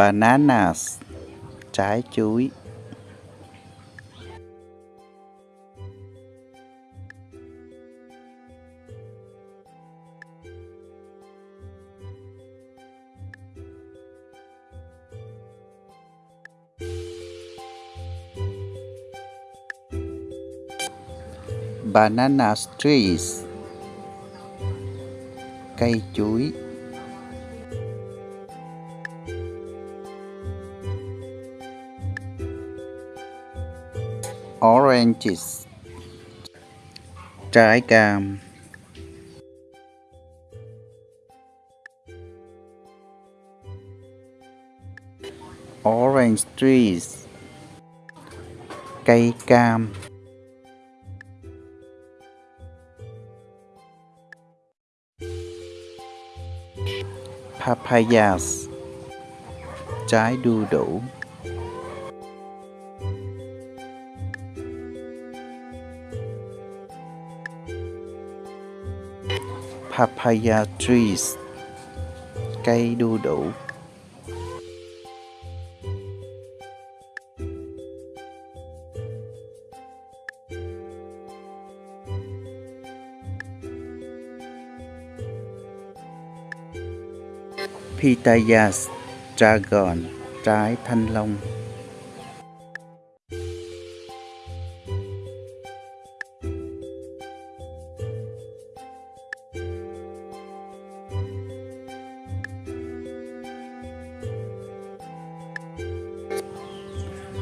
bananas trái chuối. Banana trees cây chuối. Oranges. Trái cam. Orange trees. Cây cam. Papayas. Trái đu đủ. Papaya trees. Cây đu đủ. Pitayas dragon trái thanh long.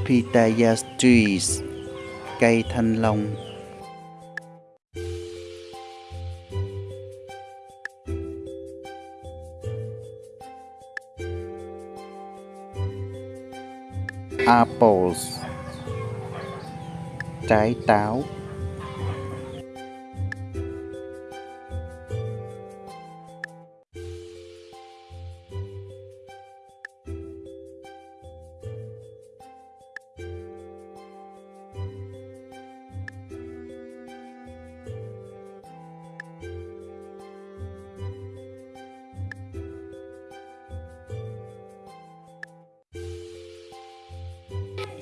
Pitaya trees cây thanh long. Apples trái táo.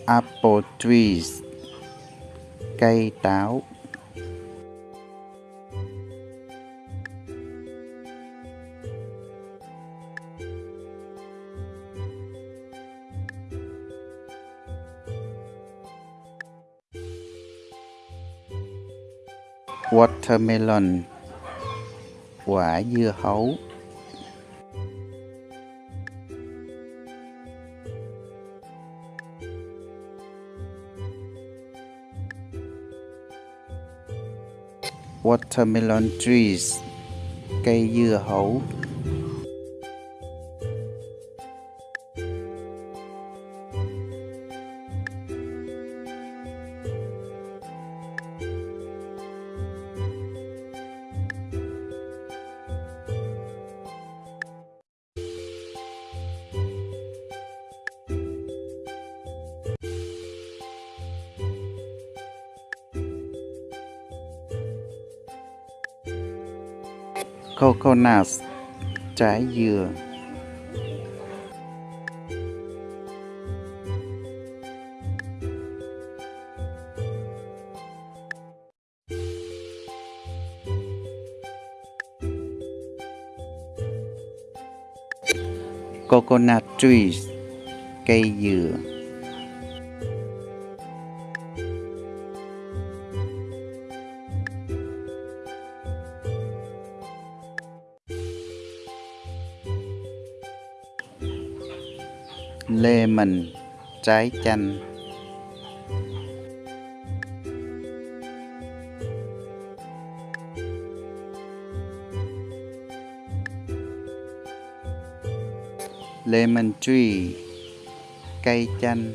Apple trees cây táo. Watermelon quả dưa hấu. Watermelon trees cây dưa hấu. Coconut trái dừa. Coconut trees cây dừa. Lemon trái chanh. Lemon tree cây chanh.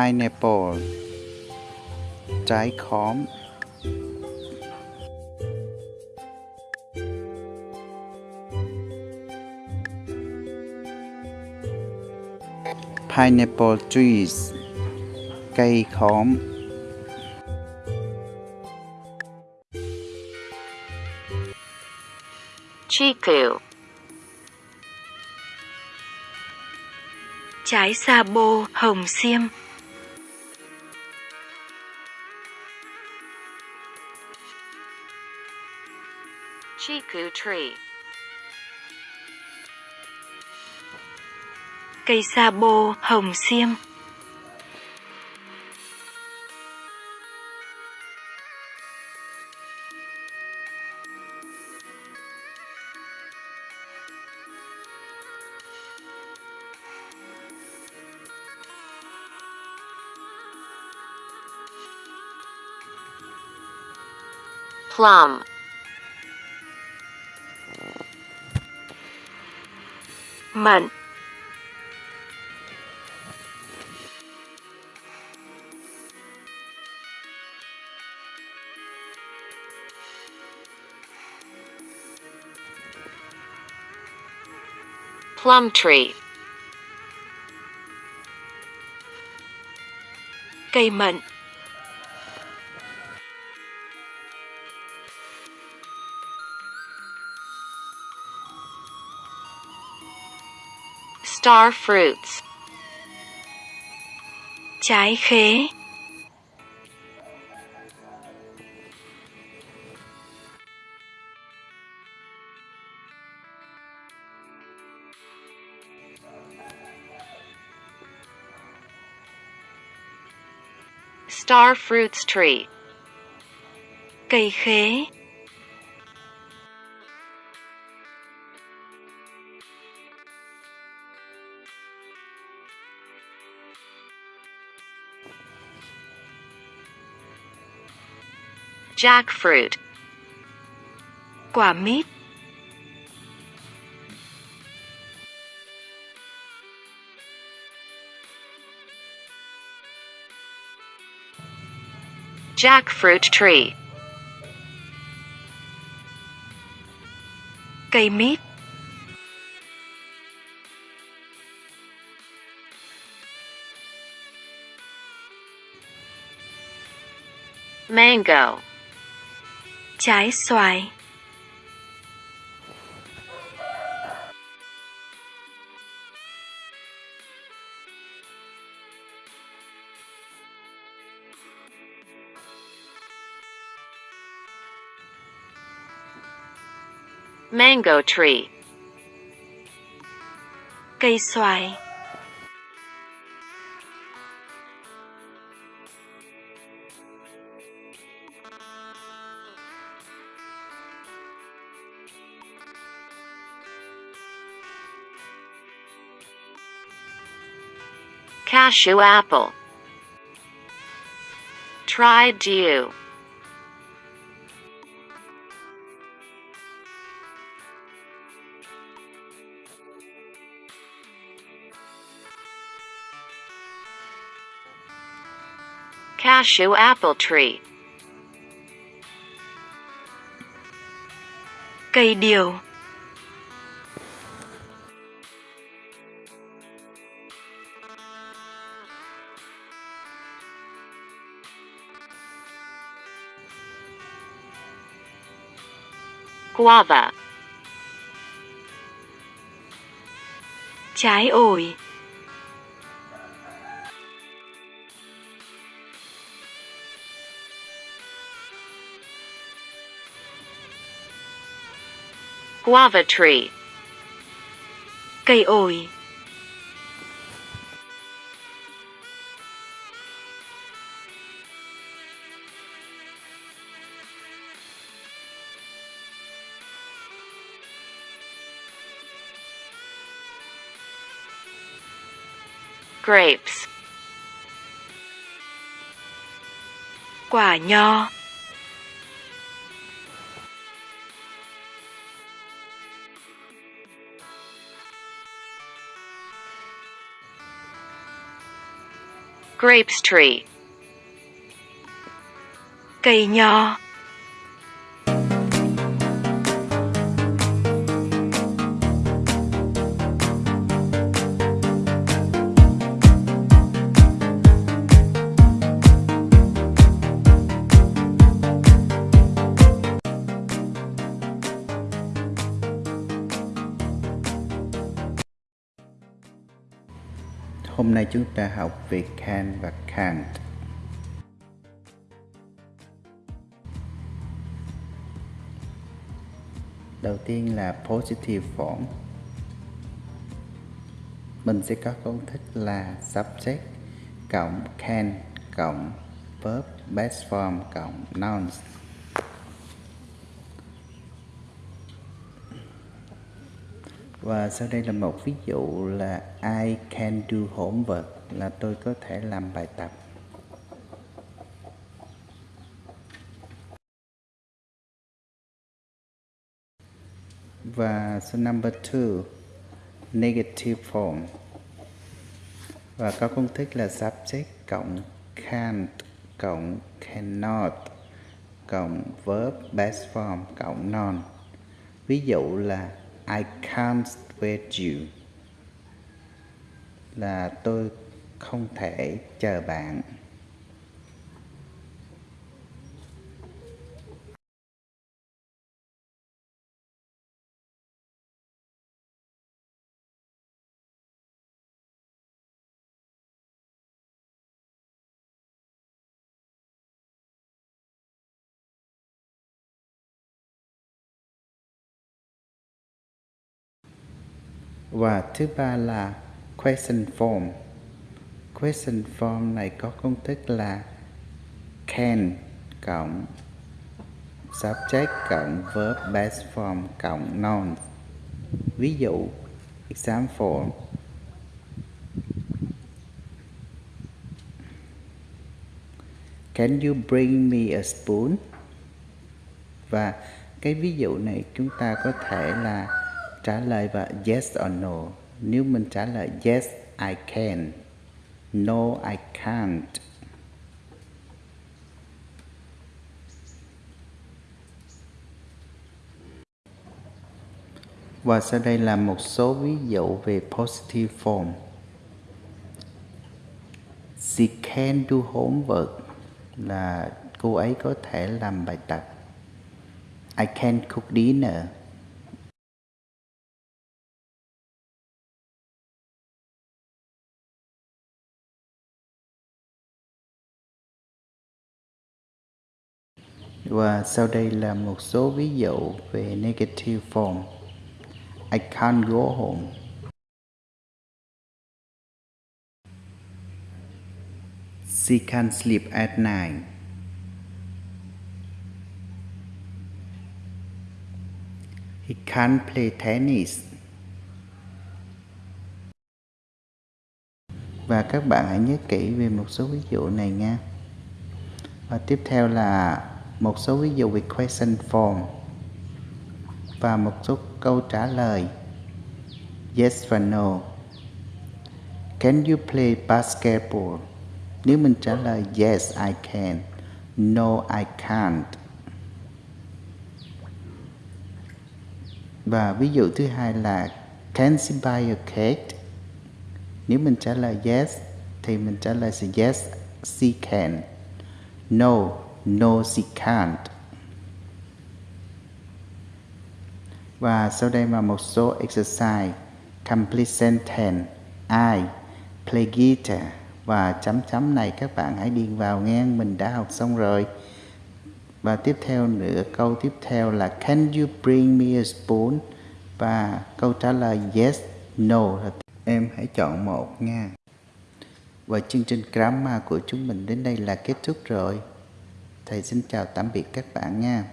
Pineapple. Trái khóm. Pineapple trees. Cây khóm. Chiku trái sa bô hồng xiêm. Bamboo tree. Cây sa bô hồng xiêm. Plum. Mận plum tree cây mận star fruits. trái khế star fruits tree. cây khế jackfruit. Quả mít. Jackfruit tree. Cây mít. Mango trái xoài. Mango tree. Cây xoài cashew apple. Try dew. Cashew apple tree. Cây điều guava. Trái ổi. Guava tree. Cây ổi. Grapes. Quả nho. Grapes tree. Cây nho. Hôm nay chúng ta học về can và can't. Đầu tiên là positive form. Mình sẽ có công thức là subject cộng can cộng verb base form cộng nouns. Và sau đây là một ví dụ là I can do homework, là tôi có thể làm bài tập. Và số number 2 negative form và có công thức là subject cộng can't cộng cannot cộng verb base form cộng non. Ví dụ là I can't wait you. Là tôi không thể chờ bạn. Và thứ ba là question form. Question form này có công thức là can cộng subject cộng verb base form cộng noun. Ví dụ, example. Can you bring me a spoon? Và cái ví dụ này chúng ta có thể là trả lời và yes or no. Nếu mình trả lời yes, I can. No, I can't. Và sau đây là một số ví dụ về positive form. She can do homework là cô ấy có thể làm bài tập. I can cook dinner. Và sau đây là một số ví dụ về negative form. I can't go home. She can't sleep at night. He can't play tennis. Và các bạn hãy nhớ kỹ về một số ví dụ này nha. Và tiếp theo là một số ví dụ về question form và một số câu trả lời. Yes và no. Can you play basketball? Nếu mình trả lời yes, I can. No, I can't. Và ví dụ thứ hai là, can she buy a cake? Nếu mình trả lời yes, thì mình trả lời là yes, she can. No No, she can't. Và sau đây là một số exercise. Complete sentence. I play guitar. Và chấm chấm này các bạn hãy điền vào nghe mình đã học xong rồi. Và tiếp theo nữa, câu tiếp theo là Can you bring me a spoon? Và câu trả lời yes, no. Em hãy chọn một nha. Và chương trình grammar của chúng mình đến đây là kết thúc rồi. Thầy xin chào tạm biệt các bạn nha.